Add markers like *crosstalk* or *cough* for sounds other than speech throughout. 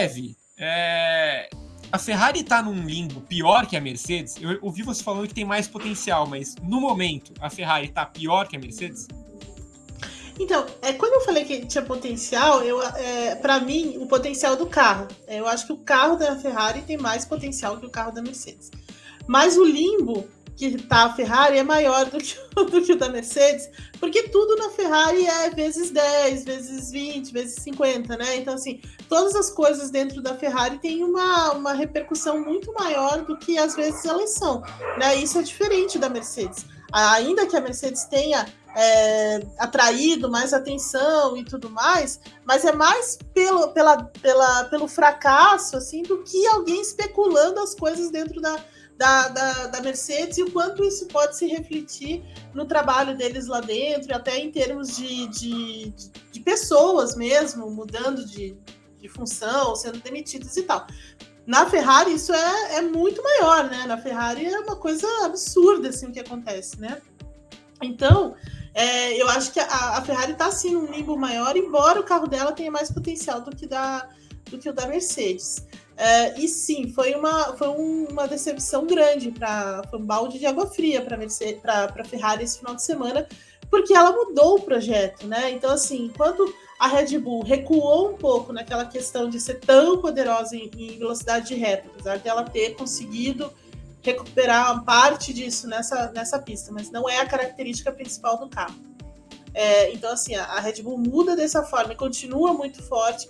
Eve, é, a Ferrari está num limbo pior que a Mercedes. Eu ouvi você falando que tem mais potencial, mas no momento a Ferrari está pior que a Mercedes? Então, é, quando eu falei que tinha potencial, eu, é, para mim, o potencial do carro. É, eu acho que o carro da Ferrari tem mais potencial que o carro da Mercedes. Mas o limbo que tá a Ferrari é maior do que, *laughs* do que o da Mercedes, porque tudo na Ferrari é vezes 10, vezes 20, vezes 50, né? Então, assim, todas as coisas dentro da Ferrari têm uma, uma repercussão muito maior do que às vezes elas são, né? Isso é diferente da Mercedes. Ainda que a Mercedes tenha é, atraído mais atenção e tudo mais, mas é mais pelo, pela, pela, pelo fracasso assim do que alguém especulando as coisas dentro da, da, da, da, Mercedes e o quanto isso pode se refletir no trabalho deles lá dentro, até em termos de, de, de pessoas mesmo, mudando de, de função, sendo demitidos e tal. Na Ferrari isso é, é muito maior, né? Na Ferrari é uma coisa absurda assim o que acontece, né? Então, é, eu acho que a, a Ferrari está sim num limbo maior, embora o carro dela tenha mais potencial do que, da, do que o da Mercedes. Uh, e sim, foi uma, foi uma decepção grande, para um balde de água fria para a Ferrari esse final de semana, porque ela mudou o projeto, né? Então, assim, enquanto a Red Bull recuou um pouco naquela questão de ser tão poderosa em, em velocidade de reta, apesar de ela ter conseguido recuperar parte disso nessa, nessa pista, mas não é a característica principal do carro. É, então, assim, a, a Red Bull muda dessa forma e continua muito forte.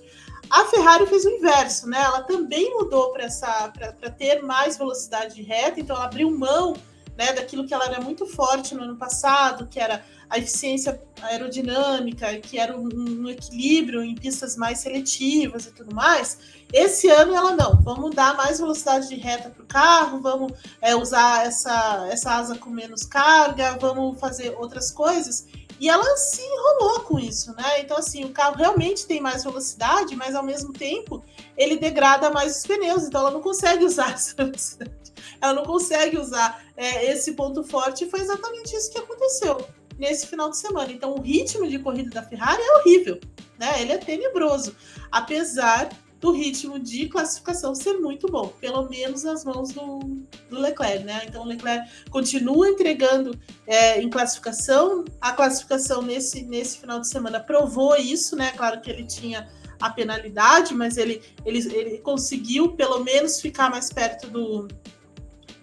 A Ferrari fez o inverso, né? Ela também mudou para ter mais velocidade de reta, então ela abriu mão né, daquilo que ela era muito forte no ano passado, que era a eficiência aerodinâmica, que era um, um equilíbrio em pistas mais seletivas e tudo mais. Esse ano ela não, vamos dar mais velocidade de reta para o carro, vamos é, usar essa, essa asa com menos carga, vamos fazer outras coisas. E ela se enrolou com isso, né? Então, assim, o carro realmente tem mais velocidade, mas ao mesmo tempo ele degrada mais os pneus, então ela não consegue *laughs* usar essa velocidade. Ela não consegue usar é, esse ponto forte, e foi exatamente isso que aconteceu nesse final de semana. Então, o ritmo de corrida da Ferrari é horrível, né? Ele é tenebroso, apesar do ritmo de classificação ser muito bom, pelo menos nas mãos do, do Leclerc, né? Então o Leclerc continua entregando é, em classificação. A classificação nesse, nesse final de semana provou isso, né? Claro que ele tinha a penalidade, mas ele, ele, ele conseguiu pelo menos ficar mais perto do,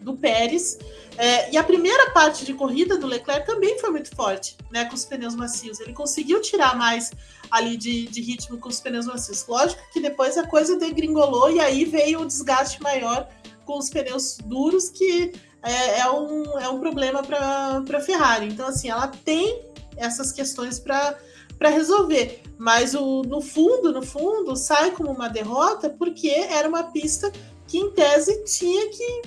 do Pérez. É, e a primeira parte de corrida do Leclerc também foi muito forte, né? Com os pneus macios. Ele conseguiu tirar mais ali de, de ritmo com os pneus macios. Lógico que depois a coisa degringolou e aí veio o desgaste maior com os pneus duros, que é, é um, é um problema para a Ferrari. Então, assim, ela tem essas questões para para resolver. Mas o, no fundo, no fundo, sai como uma derrota porque era uma pista que, em tese, tinha que,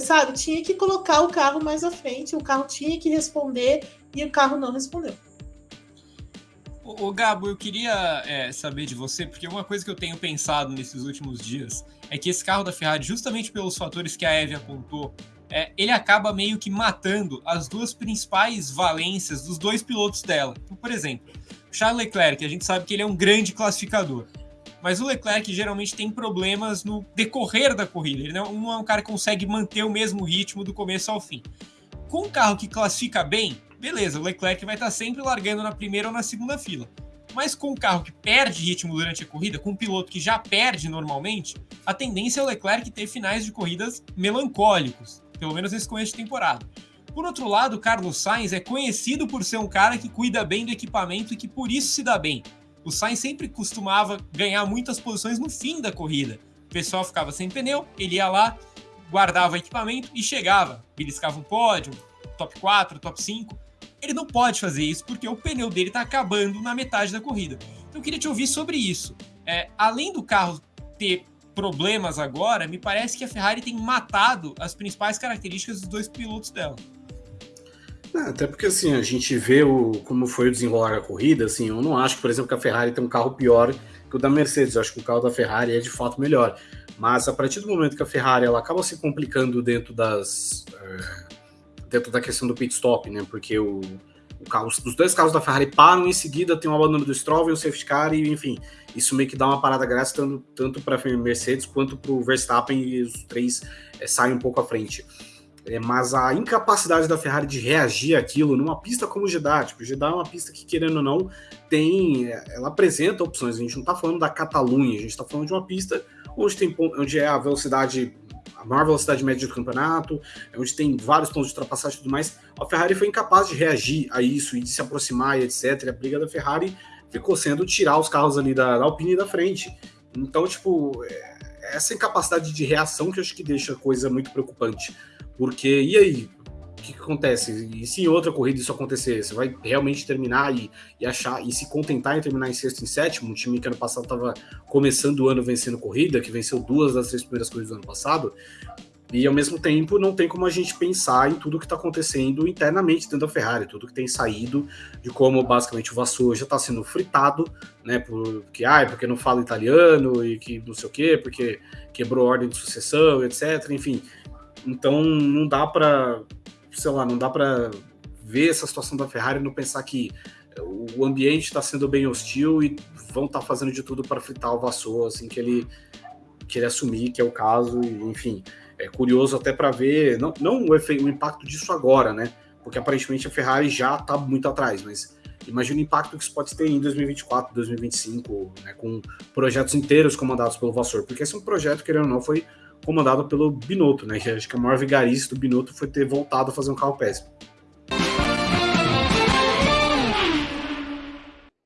sabe, tinha que colocar o carro mais à frente, o carro tinha que responder e o carro não respondeu. Ô, Gabo, eu queria é, saber de você, porque uma coisa que eu tenho pensado nesses últimos dias é que esse carro da Ferrari, justamente pelos fatores que a Eve apontou, é, ele acaba meio que matando as duas principais valências dos dois pilotos dela. Por exemplo, Charles Leclerc, a gente sabe que ele é um grande classificador, mas o Leclerc geralmente tem problemas no decorrer da corrida. Ele não é um cara que consegue manter o mesmo ritmo do começo ao fim. Com um carro que classifica bem, beleza, o Leclerc vai estar sempre largando na primeira ou na segunda fila. Mas com um carro que perde ritmo durante a corrida, com um piloto que já perde normalmente, a tendência é o Leclerc ter finais de corridas melancólicos, pelo menos nesse começo de temporada. Por outro lado, Carlos Sainz é conhecido por ser um cara que cuida bem do equipamento e que por isso se dá bem. O Sainz sempre costumava ganhar muitas posições no fim da corrida. O pessoal ficava sem pneu, ele ia lá, guardava equipamento e chegava. Beliscava um pódio, top 4, top 5 ele não pode fazer isso porque o pneu dele está acabando na metade da corrida. Então eu queria te ouvir sobre isso. É, além do carro ter problemas agora, me parece que a Ferrari tem matado as principais características dos dois pilotos dela. Até porque assim, a gente vê o, como foi o desenrolar da corrida, assim, eu não acho, por exemplo, que a Ferrari tem um carro pior que o da Mercedes, eu acho que o carro da Ferrari é de fato melhor. Mas a partir do momento que a Ferrari ela acaba se complicando dentro das. É dentro da questão do pit stop, né? Porque o, carro, os dois carros da Ferrari param em seguida, tem o abandono do Stroll e o safety car, e enfim, isso meio que dá uma parada graça tanto, tanto para a Mercedes quanto para o Verstappen, e os três é, saem um pouco à frente. É, mas a incapacidade da Ferrari de reagir àquilo numa pista como o Jeddah, tipo, o Jeddah é uma pista que, querendo ou não, tem, é, ela apresenta opções. A gente não está falando da Catalunha, a gente está falando de uma pista onde, tem, onde é a velocidade, a maior velocidade média do campeonato, onde tem vários pontos de ultrapassagem e tudo mais. A Ferrari foi incapaz de reagir a isso e de se aproximar e etc. E a briga da Ferrari ficou sendo tirar os carros ali da, da Alpine da frente. Então, tipo, é, essa incapacidade de reação que eu acho que deixa a coisa muito preocupante. Porque, e aí? O que, que, acontece? E se em outra corrida isso acontecer? Você vai realmente terminar e, e, achar e se contentar em terminar em sexto e sétimo? Um time que ano passado estava começando o ano vencendo corrida, que venceu duas das três primeiras corridas do ano passado. E ao mesmo tempo, não tem como a gente pensar em tudo que está acontecendo internamente dentro da Ferrari, tudo que tem saído, de como basicamente o Vassou já está sendo fritado, né? Porque, ah, porque não fala italiano e que não sei o quê, porque quebrou ordem de sucessão, etc. Enfim, então não dá para, sei lá, não dá para ver essa situação da Ferrari e não pensar que o ambiente está sendo bem hostil e vão estar tá fazendo de tudo para fritar o Vassou assim que ele que ele assumir que é o caso, e, enfim. É curioso até para ver, não, não o, efeito, o impacto disso agora, né? Porque aparentemente a Ferrari já está muito atrás, mas imagina o impacto que isso pode ter em 2024, 2025, né, com projetos inteiros comandados pelo Vassor, porque esse é um projeto, querendo ou não, foi comandado pelo Binotto, né? Que acho que a maior vigarice do Binotto foi ter voltado a fazer um carro péssimo.